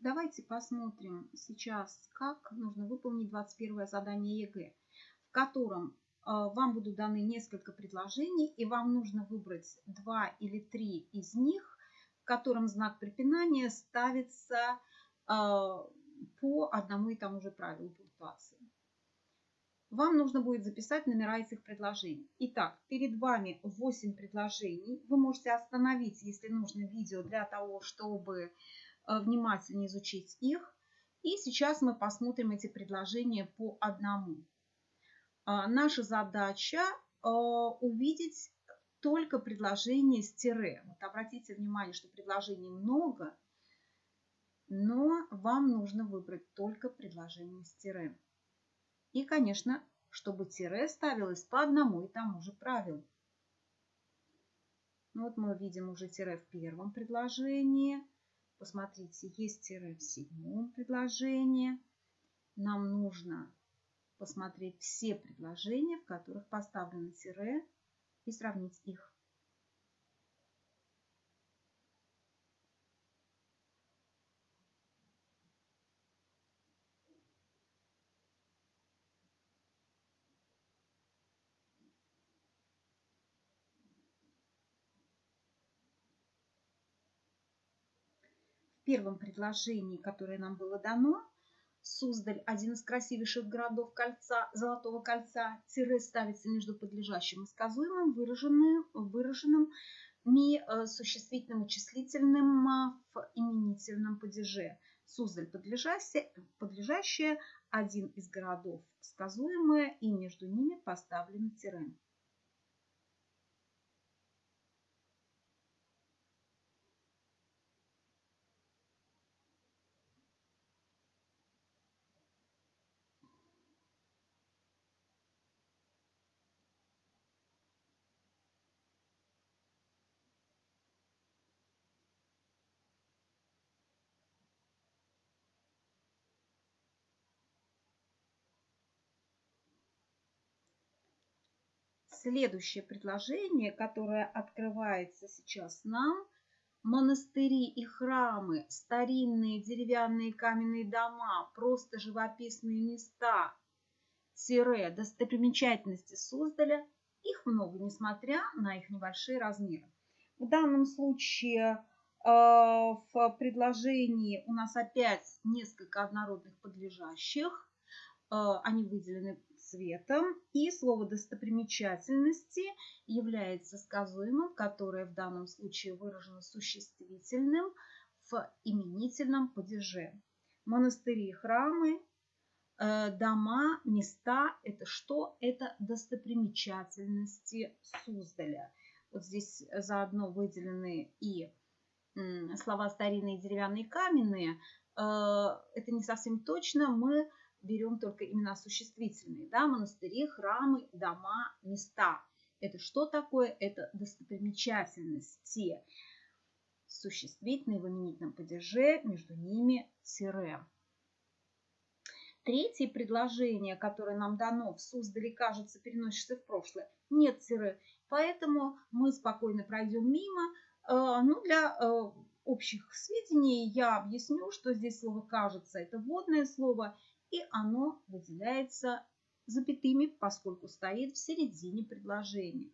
давайте посмотрим сейчас, как нужно выполнить 21 задание ЕГЭ, в котором вам будут даны несколько предложений, и вам нужно выбрать два или три из них, в котором знак препинания ставится по одному и тому же правилу пунктуации. Вам нужно будет записать номера этих предложений. Итак, перед вами 8 предложений. Вы можете остановить, если нужно, видео для того, чтобы э, внимательнее изучить их. И сейчас мы посмотрим эти предложения по одному. А, наша задача э, увидеть только предложение с тире. Вот обратите внимание, что предложений много, но вам нужно выбрать только предложение с тире. И, конечно, чтобы тире ставилось по одному и тому же правилу. Ну, вот мы видим уже тире в первом предложении. Посмотрите, есть тире в седьмом предложении. Нам нужно посмотреть все предложения, в которых поставлено тире, и сравнить их. Первом предложении, которое нам было дано, Суздаль, один из красивейших городов кольца, Золотого кольца, тире ставится между подлежащим и сказуемым, выраженным, ми э, существительным числительным в именительном падеже. Суздаль подлежащее, подлежащее, один из городов сказуемое, и между ними поставлено тире. Следующее предложение, которое открывается сейчас нам. Монастыри и храмы, старинные деревянные каменные дома, просто живописные места, тире, достопримечательности Суздаля. Их много, несмотря на их небольшие размеры. В данном случае э, в предложении у нас опять несколько однородных подлежащих. Э, они выделены цветом. И слово достопримечательности является сказуемым, которое в данном случае выражено существительным в именительном падеже. Монастыри, храмы, э, дома, места – это что? Это достопримечательности Суздаля. Вот здесь заодно выделены и слова старинные, деревянные, каменные. Э, это не совсем точно. Мы берем только имена существительные. Да? Монастыри, храмы, дома, места. Это что такое? Это достопримечательности. Существительные в именительном падеже, между ними тире. Третье предложение, которое нам дано в Суздале, кажется, переносится в прошлое. Нет тире. Поэтому мы спокойно пройдем мимо. Э, ну, для э, общих сведений я объясню, что здесь слово «кажется» – это вводное слово – и оно выделяется запятыми, поскольку стоит в середине предложения.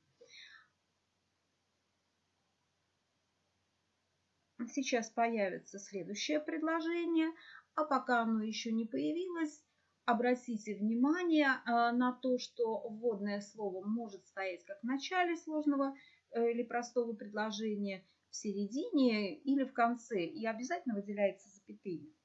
Сейчас появится следующее предложение, а пока оно еще не появилось, обратите внимание э, на то, что вводное слово может стоять как в начале сложного э, или простого предложения, в середине или в конце, и обязательно выделяется запятыми.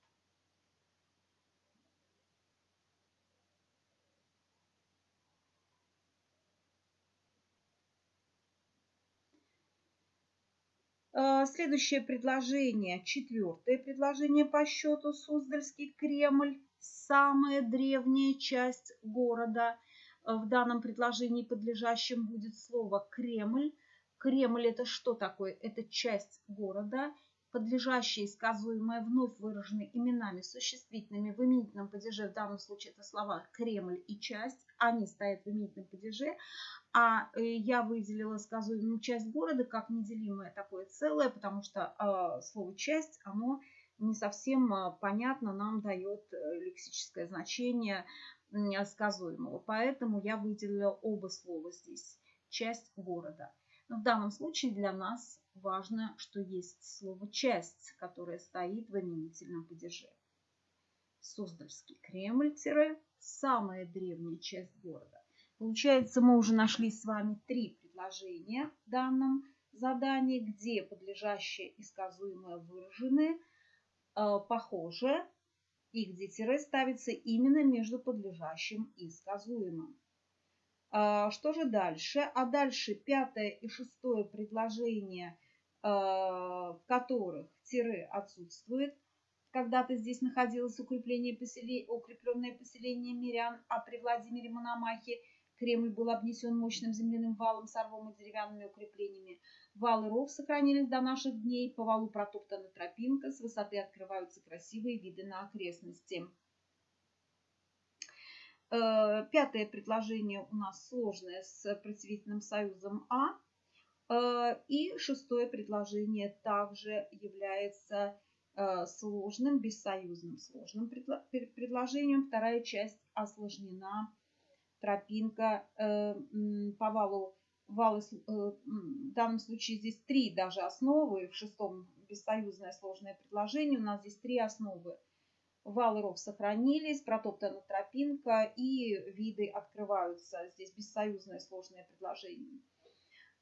Следующее предложение, четвертое предложение по счету, Суздальский Кремль, самая древняя часть города. А, в данном предложении подлежащем будет слово Кремль. Кремль это что такое? Это часть города подлежащие сказуемые вновь выражены именами существительными в именительном падеже, в данном случае это слова Кремль и часть, они стоят в именительном падеже, а э, я выделила сказуемую часть города как неделимое такое целое, потому что э, слово часть, оно не совсем а, понятно нам дает э, лексическое значение сказуемого. Поэтому я выделила оба слова здесь. Часть города. Но в данном случае для нас важно, что есть слово «часть», которое стоит в именительном падеже. Суздальский Кремль – самая древняя часть города. Получается, мы уже нашли с вами три предложения в данном задании, где подлежащее и сказуемое выражены э, похоже, и где тире ставится именно между подлежащим и сказуемым. Э, что же дальше? А дальше пятое и шестое предложение, в которых тире отсутствует. Когда-то здесь находилось укрепление поселение, укрепленное поселение мирян, а при Владимире Мономахе – Кремль был обнесен мощным земляным валом с рвом и деревянными укреплениями. Вал и ров сохранились до наших дней. По валу протоптана тропинка. С высоты открываются красивые виды на окрестности. Э, пятое предложение у нас сложное с представительным союзом А. Э, и шестое предложение также является э, сложным, бессоюзным сложным предложением. Вторая часть осложнена тропинка по валу. Вал, э, в данном случае здесь три даже основы, в шестом бессоюзное сложное предложение. У нас здесь три основы. Вал и ров сохранились, протоптана тропинка и виды открываются. Здесь бессоюзное сложное предложение.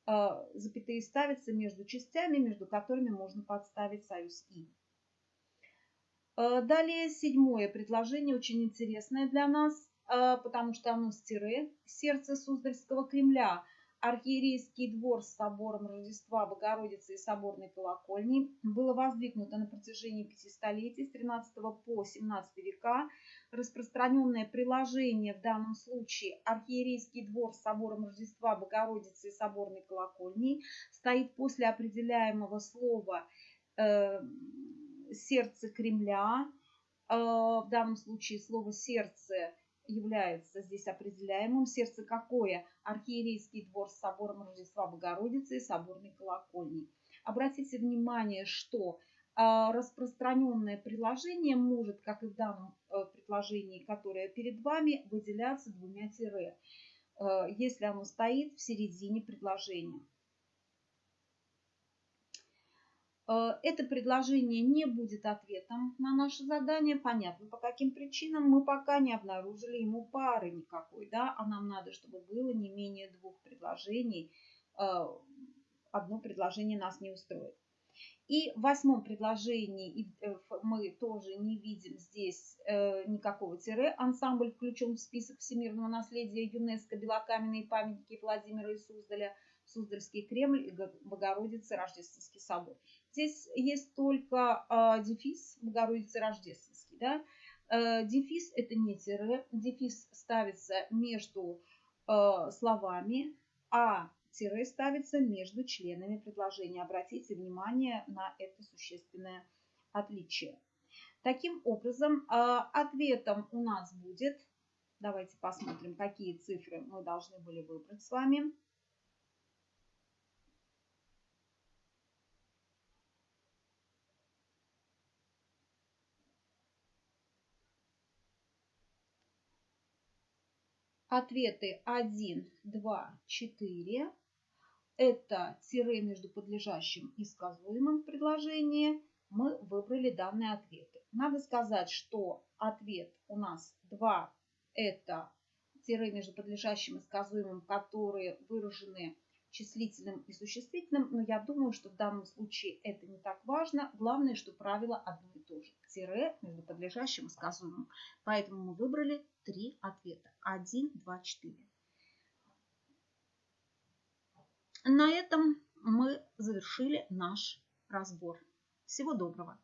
Э, запятые ставятся между частями, между которыми можно подставить союз «и». Далее седьмое предложение, очень интересное для нас. А, потому что оно с тире, сердце Суздальского Кремля, архиерейский двор с собором Рождества Богородицы и соборной колокольни было воздвигнуто на протяжении пяти столетий с 13 по 17 века. Распространенное приложение в данном случае архиерейский двор с собором Рождества Богородицы и соборной колокольни стоит после определяемого слова э, сердце Кремля. Э, в данном случае слово сердце является здесь определяемым. Сердце какое? Архиерейский двор с собором Рождества Богородицы и соборной колокольней. Обратите внимание, что а, распространенное предложение может, как и в данном э, предложении, которое перед вами, выделяться двумя тире, э, если оно стоит в середине предложения. Э, это предложение не будет ответом на наше задание. Понятно, по каким причинам мы пока не обнаружили ему пары никакой. Да? А нам надо, чтобы было не менее двух предложений. Э, одно предложение нас не устроит. И в восьмом предложении э, мы тоже не видим здесь никакого тире. Ансамбль включен в список всемирного наследия ЮНЕСКО белокаменные памятники Владимира и Суздаля, Суздальский Кремль и Богородицы Рождественский собор. Здесь есть только э, дефис Богородицы Рождественский. Да? Э, дефис это не тире. Дефис ставится между э, словами, а тире ставится между членами предложения. Обратите внимание на это существенное отличие. Таким образом, ответом у нас будет, давайте посмотрим, какие цифры мы должны были выбрать с вами. Ответы 1, 2, 4. Это тире между подлежащим и сказуемым в. Мы выбрали данные ответы. Надо сказать, что ответ у нас 2. Это тире между подлежащим и сказуемым, которые выражены числительным и существительным, но я думаю, что в данном случае это не так важно. Главное, что правило одно и то же. Тире между подлежащим и сказуемым. Поэтому мы выбрали три ответа. 1, 2, 4. На этом мы завершили наш разбор. Всего доброго!